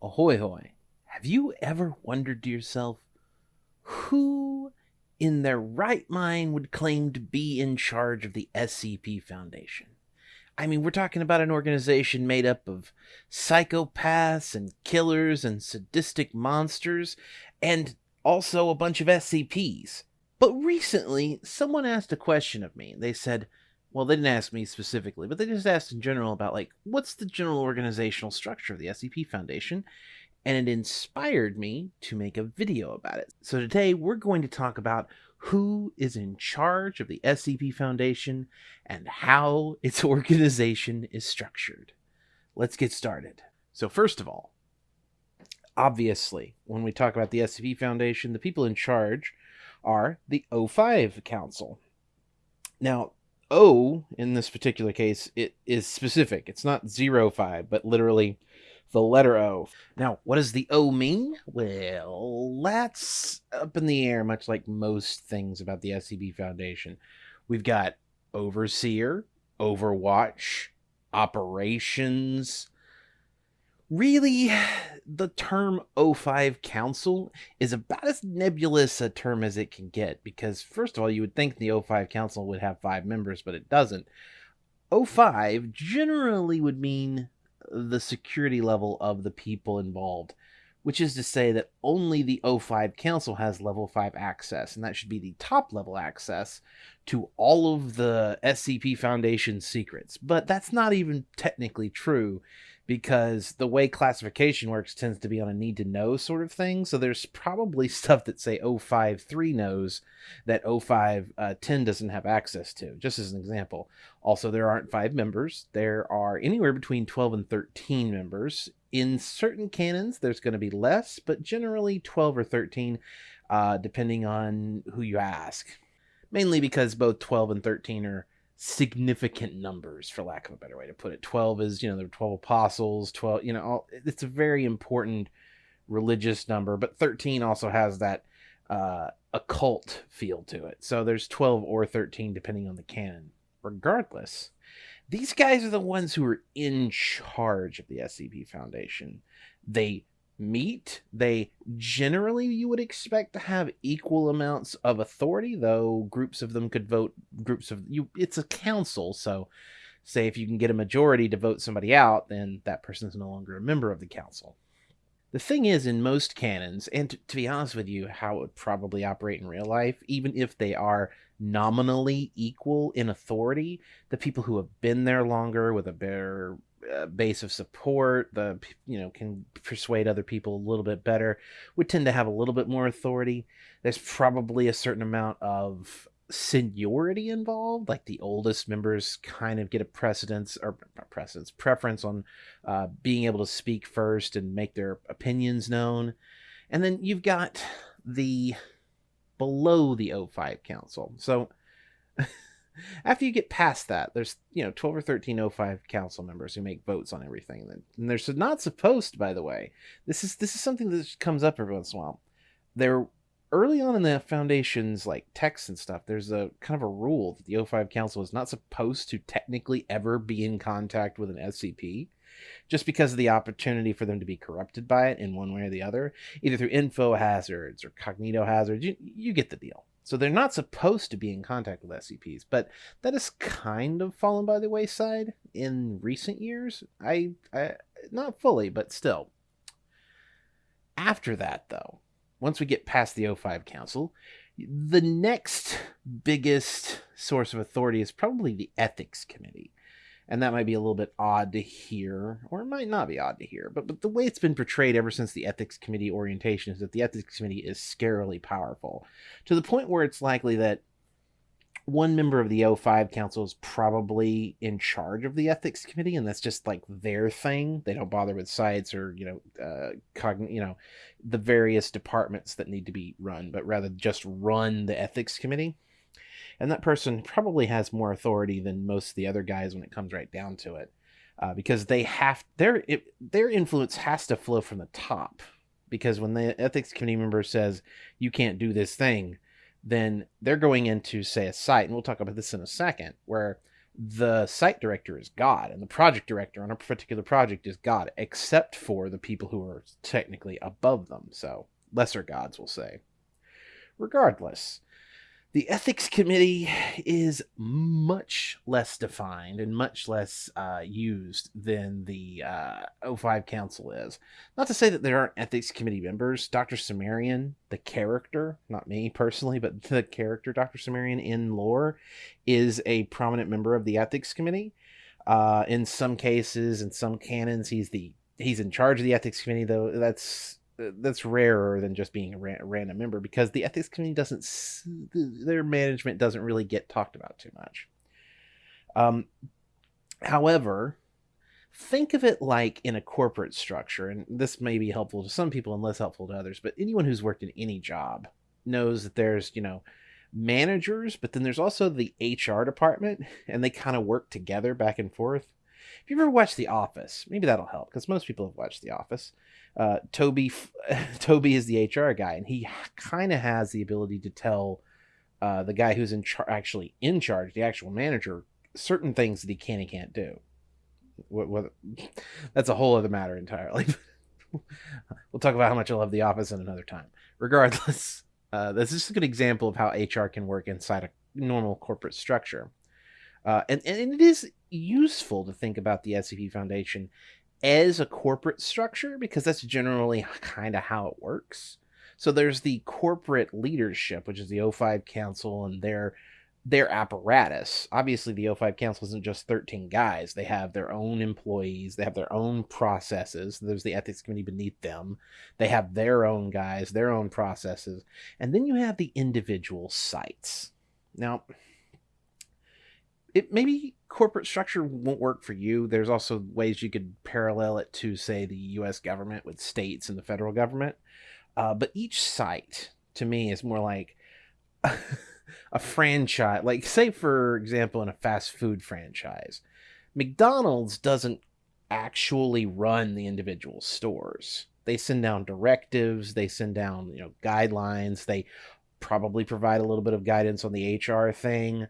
Ahoy hoy. Have you ever wondered to yourself who in their right mind would claim to be in charge of the SCP Foundation? I mean, we're talking about an organization made up of psychopaths and killers and sadistic monsters, and also a bunch of SCPs. But recently, someone asked a question of me. They said, well, they didn't ask me specifically, but they just asked in general about, like, what's the general organizational structure of the SCP Foundation? And it inspired me to make a video about it. So today, we're going to talk about who is in charge of the SCP Foundation and how its organization is structured. Let's get started. So, first of all, obviously, when we talk about the SCP Foundation, the people in charge are the O5 Council. Now, O in this particular case, it is specific. It's not zero five, but literally the letter O. Now, what does the O mean? Well, that's up in the air, much like most things about the SCP Foundation. We've got Overseer, Overwatch, Operations, really the term O5 Council is about as nebulous a term as it can get because first of all you would think the O5 Council would have 5 members but it doesn't. O5 generally would mean the security level of the people involved, which is to say that only the O5 Council has level 5 access, and that should be the top level access to all of the SCP Foundation secrets. But that's not even technically true because the way classification works tends to be on a need to know sort of thing. So there's probably stuff that say 053 knows that 0510 uh, doesn't have access to, just as an example. Also, there aren't five members. There are anywhere between 12 and 13 members. In certain canons, there's going to be less, but generally 12 or 13, uh, depending on who you ask. Mainly because both 12 and 13 are significant numbers for lack of a better way to put it. 12 is you know there are 12 apostles 12 you know all, it's a very important religious number but 13 also has that uh, occult feel to it. So there's 12 or 13 depending on the canon. Regardless these guys are the ones who are in charge of the scp foundation. They meet, they generally you would expect to have equal amounts of authority, though groups of them could vote groups of you it's a council, so say if you can get a majority to vote somebody out, then that person is no longer a member of the council. The thing is, in most canons, and to, to be honest with you, how it would probably operate in real life, even if they are nominally equal in authority, the people who have been there longer with a better uh, base of support, the you know can persuade other people a little bit better, would tend to have a little bit more authority. There's probably a certain amount of seniority involved, like the oldest members kind of get a precedence or precedence preference on uh, being able to speak first and make their opinions known, and then you've got the below the O5 Council. So after you get past that, there's you know 12 or 13 O5 council members who make votes on everything. And they're not supposed, by the way. This is this is something that comes up every once in a while. They're early on in the foundation's like texts and stuff. There's a kind of a rule that the O5 council is not supposed to technically ever be in contact with an SCP. Just because of the opportunity for them to be corrupted by it in one way or the other, either through info hazards or cognito hazards, you, you get the deal. So they're not supposed to be in contact with SCPs, but that has kind of fallen by the wayside in recent years. I, I not fully, but still. After that, though, once we get past the O5 Council, the next biggest source of authority is probably the Ethics Committee and that might be a little bit odd to hear, or it might not be odd to hear. But but the way it's been portrayed ever since the ethics committee orientation is that the ethics committee is scarily powerful, to the point where it's likely that one member of the O5 council is probably in charge of the ethics committee, and that's just like their thing. They don't bother with sites or you know, uh, cogn- you know, the various departments that need to be run, but rather just run the ethics committee and that person probably has more authority than most of the other guys when it comes right down to it uh, because they have their it, their influence has to flow from the top because when the ethics committee member says you can't do this thing then they're going into say a site and we'll talk about this in a second where the site director is God, and the project director on a particular project is God, except for the people who are technically above them. So, lesser gods, we'll say. Regardless, the ethics committee is much less defined and much less uh, used than the uh, O5 Council is. Not to say that there aren't ethics committee members. Dr. Cimmerian, the character, not me personally, but the character Dr. Cimmerian in lore, is a prominent member of the ethics committee. Uh, in some cases, in some canons, he's the he's in charge of the ethics committee. Though that's that's rarer than just being a ra- random member because the ethics committee doesn't their management doesn't really get talked about too much. Um, however, think of it like in a corporate structure, and this may be helpful to some people and less helpful to others. But anyone who's worked in any job knows that there's you know managers, but then there's also the HR department, and they kind of work together back and forth. If you ever watched The Office, maybe that'll help because most people have watched The Office uh, Toby Toby is the HR guy, and he kind of has the ability to tell uh, the guy who's in char- actually in charge, the actual manager, certain things that he can and can't do. What, what, that's a whole other matter entirely. we'll talk about how much I love The Office in another time. Regardless, uh, this is a good example of how HR can work inside a normal corporate structure. Uh, and, and it is useful to think about the SCP Foundation as a corporate structure because that's generally kind of how it works. So there's the corporate leadership, which is the O5 Council and their their apparatus. Obviously, the O5 Council isn't just 13 guys. They have their own employees, they have their own processes. There's the ethics committee beneath them. They have their own guys, their own processes. And then you have the individual sites. Now, it maybe corporate structure won't work for you. There's also ways you could parallel it to, say, the U.S. government with states and the federal government. Uh, but each site, to me, is more like a franchise. Like, say, for example, in a fast food franchise, McDonald's doesn't actually run the individual stores. They send down directives, they send down, you know, guidelines, they probably provide a little bit of guidance on the HR thing.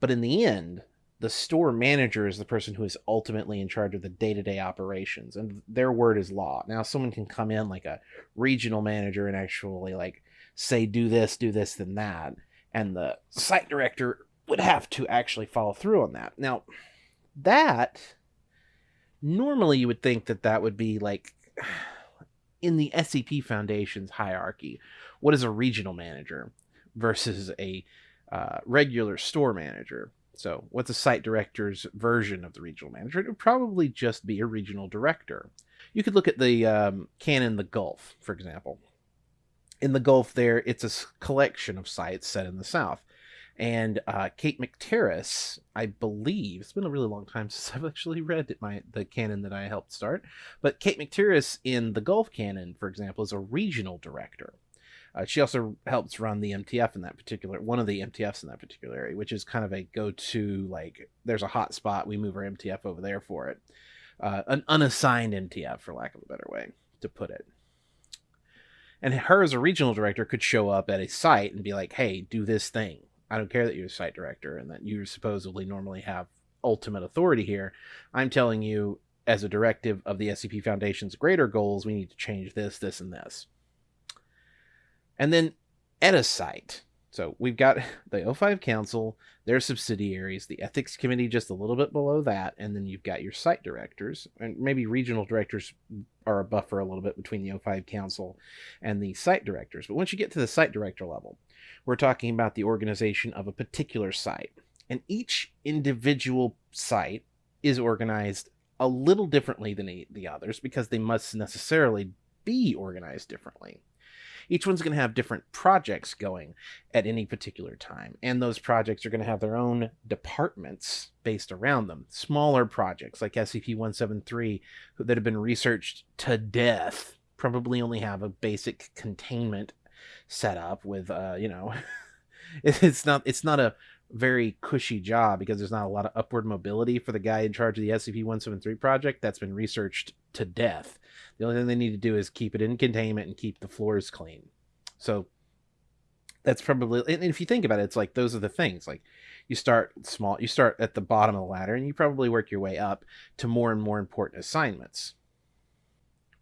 But in the end, the store manager is the person who is ultimately in charge of the day-to-day operations and their word is law. Now someone can come in like a regional manager and actually like say do this do this then that and the site director would have to actually follow through on that. Now that normally you would think that that would be like in the scp foundation's hierarchy what is a regional manager versus a uh, regular store manager so, what's a site director's version of the regional manager? It would probably just be a regional director. You could look at the um, canon The Gulf, for example. In the Gulf, there it's a collection of sites set in the South. And uh, Kate McTiriss, I believe, it's been a really long time since I've actually read my the canon that I helped start. But Kate McTiriss in the Gulf canon, for example, is a regional director. Uh, she also helps run the MTF in that particular one of the MTFs in that particular area, which is kind of a go-to like there's a hot spot, we move our MTF over there for it. Uh, an unassigned MTF, for lack of a better way to put it. And her as a regional director could show up at a site and be like, "Hey, do this thing. I don't care that you're a site director and that you supposedly normally have ultimate authority here. I'm telling you, as a directive of the SCP Foundation's greater goals, we need to change this, this, and this." And then at a site. So we've got the O5 Council, their subsidiaries, the Ethics Committee just a little bit below that, and then you've got your site directors, and maybe regional directors are a buffer a little bit between the O5 Council and the site directors. But once you get to the site director level, we're talking about the organization of a particular site. And each individual site is organized a little differently than the others because they must necessarily be organized differently each one's going to have different projects going at any particular time. And those projects are going to have their own departments based around them. Smaller projects like SCP 173 that have been researched to death probably only have a basic containment set up with, uh, you know, it's not, it's not a very cushy job because there's not a lot of upward mobility for the guy in charge of the SCP-173 project that's been researched to death. The only thing they need to do is keep it in containment and keep the floors clean. So that's probably and if you think about it, it's like those are the things. Like you start small you start at the bottom of the ladder and you probably work your way up to more and more important assignments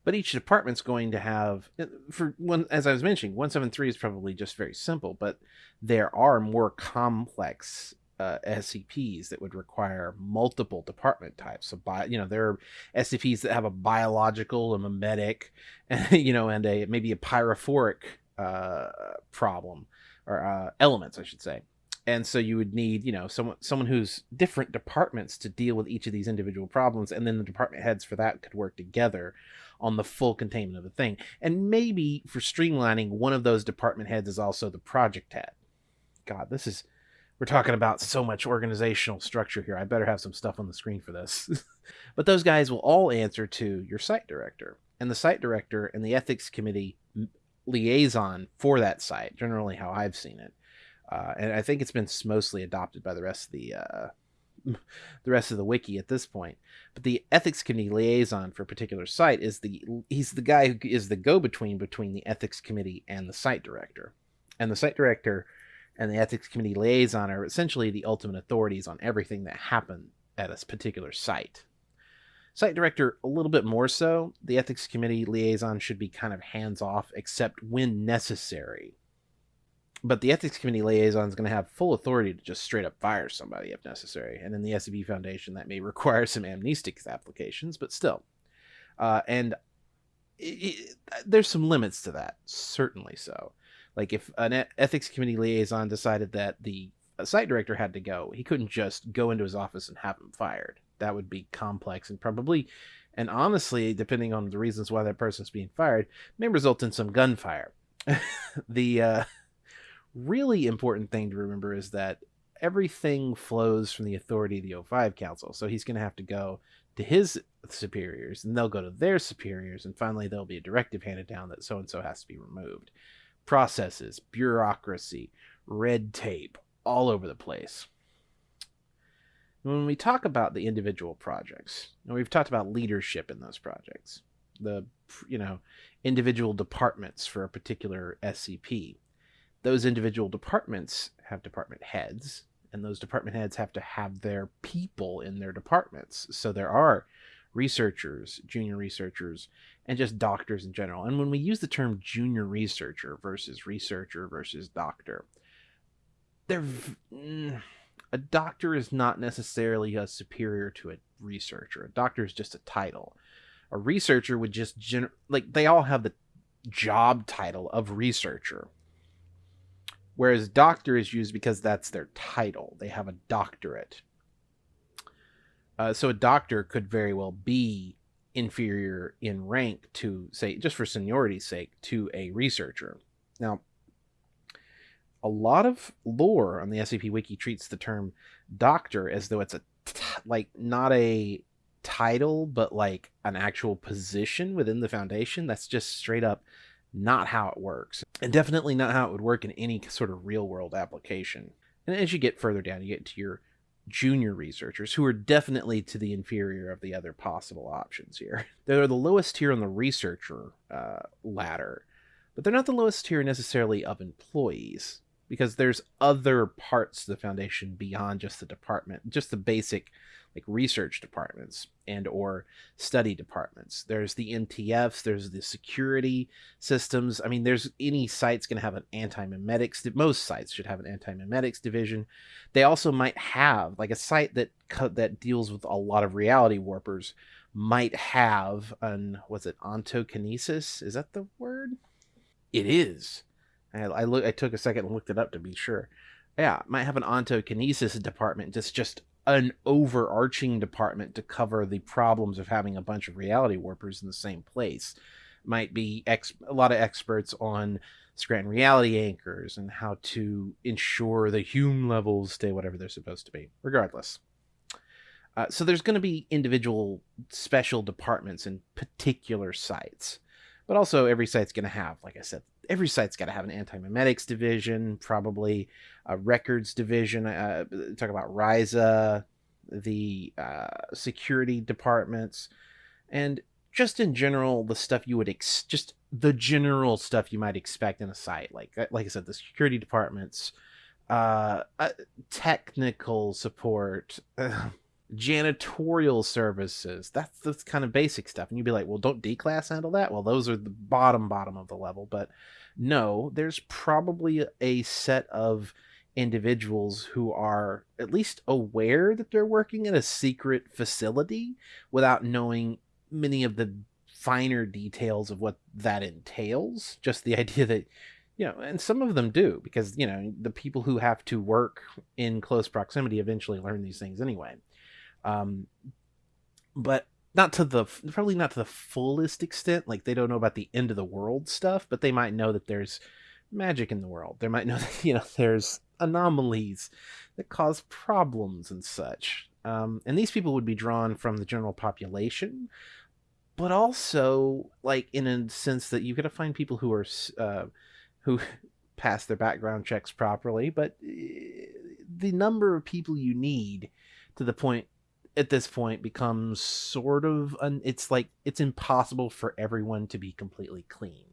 but each department's going to have uh, for one as i was mentioning 173 is probably just very simple but there are more complex uh, SCPs that would require multiple department types. So, bi- you know, there are SCPs that have a biological, a memetic, you know, and a maybe a pyrophoric uh, problem or uh, elements, I should say and so you would need you know someone someone who's different departments to deal with each of these individual problems and then the department heads for that could work together on the full containment of the thing. And maybe for streamlining one of those department heads is also the project head. God this is we're talking about so much organizational structure here. I better have some stuff on the screen for this. But those guys will all answer to your site director. And the site director and the ethics committee liaison for that site generally how i've seen it. Uh, and I think it's been mostly adopted by the rest of the uh, the rest of the wiki at this point. But the ethics committee liaison for a particular site is the he's the guy who is the go between between the ethics committee and the site director, and the site director and the ethics committee liaison are essentially the ultimate authorities on everything that happened at a particular site. Site director, a little bit more so. The ethics committee liaison should be kind of hands off, except when necessary but the ethics committee liaison is going to have full authority to just straight up fire somebody if necessary. And in the SCP Foundation, that may require some amnestics applications, but still. Uh, and it, it, there's some limits to that, certainly so. Like if an ethics committee liaison decided that the site director had to go, he couldn't just go into his office and have him fired. That would be complex and probably, and honestly, depending on the reasons why that person's being fired, may result in some gunfire. the uh, really important thing to remember is that everything flows from the authority of the O5 Council. So he's going to have to go to his superiors, and they'll go to their superiors, and finally there'll be a directive handed down that so and so has to be removed. Processes, bureaucracy, red tape, all over the place. When we talk about the individual projects, and we've talked about leadership in those projects, the you know individual departments for a particular SCP those individual departments have department heads and those department heads have to have their people in their departments. So there are researchers junior researchers and just doctors in general. And when we use the term junior researcher versus researcher versus doctor they're mm, a doctor is not necessarily a superior to a researcher. A doctor is just a title. A researcher would just like they all have the job title of researcher whereas doctor is used because that's their title. They have a doctorate. Uh, so a doctor could very well be inferior in rank to, say, just for seniority's sake, to a researcher. Now, a lot of lore on the SCP Wiki treats the term doctor as though it's a like not a title, but like an actual position within the Foundation. That's just straight up not how it works, and definitely not how it would work in any sort of real world application. And as you get further down, you get to your junior researchers, who are definitely to the inferior of the other possible options here. They're the lowest tier on the researcher uh, ladder, but they're not the lowest tier necessarily of employees because there's other parts to the foundation beyond just the department, just the basic like research departments and or study departments. There's the MTFs, there's the security systems. I mean, there's any site's going to have an anti-memetics Most sites should have an anti-memetics division. They also might have like a site that that deals with a lot of reality warpers might have an was it ontokinesis? Is that the word? It is. I, I look. I took a second and looked it up to be sure. Yeah, might have an ontokinesis department. Just just an overarching department to cover the problems of having a bunch of reality warpers in the same place. Might be ex- a lot of experts on Scranton reality anchors and how to ensure the Hume levels stay whatever they're supposed to be. Regardless. Uh, so there's going to be individual special departments in particular sites, but also every site's going to have, like I said, every site's got to have an anti-memetics division, probably a records division. Uh, talk about RISA, the uh, security departments, and just in general, the stuff you would ex- just the general stuff you might expect in a site. Like uh, like I said, the security departments, uh, uh technical support, janitorial services. That's the kind of basic stuff. And you'd be like, well, don't D class handle that? Well, those are the bottom bottom of the level. But no, there's probably a set of individuals who are at least aware that they're working in a secret facility without knowing many of the finer details of what that entails. Just the idea that you know, and some of them do because you know the people who have to work in close proximity eventually learn these things anyway. Um, but not to the probably not to the fullest extent. Like they don't know about the end of the world stuff, but they might know that there's magic in the world. They might know that you know there's anomalies that cause problems and such. Um, and these people would be drawn from the general population, but also like in a sense that you got to find people who are uh, who pass their background checks properly. But eh, the number of people you need to the point at this point becomes sort of an, it's like it's impossible for everyone to be completely clean.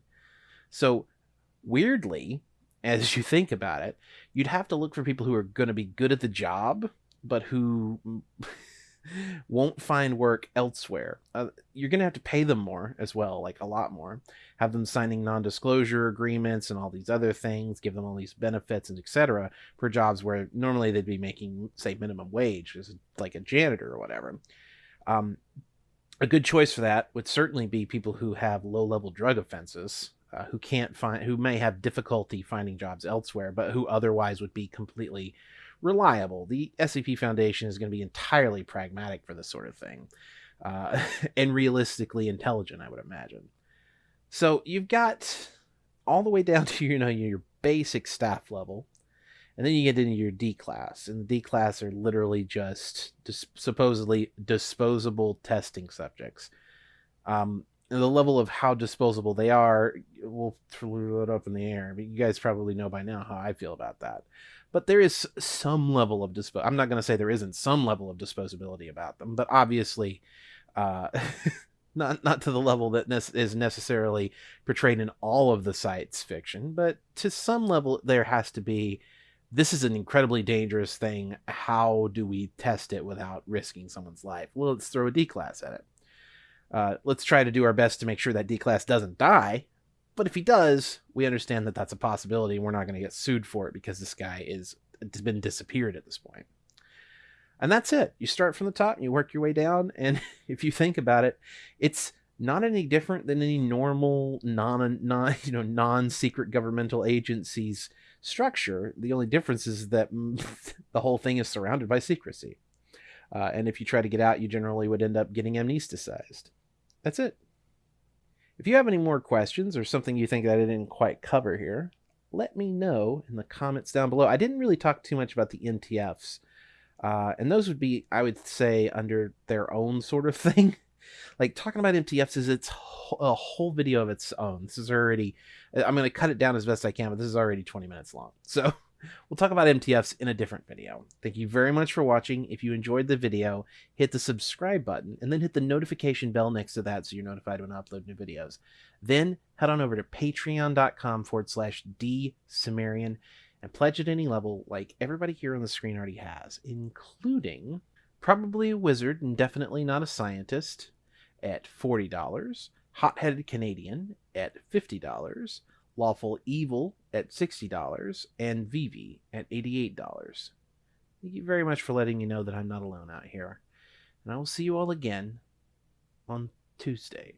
So weirdly, as you think about it, you'd have to look for people who are going to be good at the job, but who won't find work elsewhere. Uh, you're going to have to pay them more as well, like a lot more. Have them signing non-disclosure agreements and all these other things, give them all these benefits and etc. for jobs where normally they'd be making, say, minimum wage, as like a janitor or whatever. Um, a good choice for that would certainly be people who have low-level drug offenses, uh, who can't find, who may have difficulty finding jobs elsewhere, but who otherwise would be completely reliable. The SCP Foundation is going to be entirely pragmatic for this sort of thing, uh, and realistically intelligent, I would imagine. So you've got all the way down to you know your basic staff level, and then you get into your D class, and the D class are literally just dis- supposedly disposable testing subjects. Um, the level of how disposable they are, we'll throw it up in the air. But you guys probably know by now how I feel about that but there is some level of dispo. I'm not going to say there isn't some level of disposability about them, but obviously, uh, not not to the level that ne- is necessarily portrayed in all of the site's fiction, but to some level, there has to be. This is an incredibly dangerous thing. How do we test it without risking someone's life? Well, let's throw a D class at it. Uh, let's try to do our best to make sure that D class doesn't die, but if he does, we understand that that's a possibility. And we're not going to get sued for it because this guy is has been disappeared at this point. And that's it. You start from the top and you work your way down. And if you think about it, it's not any different than any normal non non you know non secret governmental agencies structure. The only difference is that the whole thing is surrounded by secrecy. Uh, and if you try to get out, you generally would end up getting amnesticized. That's it. If you have any more questions or something you think that I didn't quite cover here, let me know in the comments down below. I didn't really talk too much about the MTFs. Uh, and those would be, I would say, under their own sort of thing. like talking about MTFs is its a whole video of its own. This is already, I'm going to cut it down as best I can, but this is already 20 minutes long. So We'll talk about MTFs in a different video. Thank you very much for watching. If you enjoyed the video, hit the subscribe button and then hit the notification bell next to that so you're notified when I upload new videos. Then head on over to patreon.com forward slash dsumerian and pledge at any level like everybody here on the screen already has, including probably a wizard and definitely not a scientist at $40, hot-headed Canadian at $50, Lawful Evil at $60, and Vivi at $88. Thank you very much for letting me know that I'm not alone out here. And I will see you all again on Tuesday.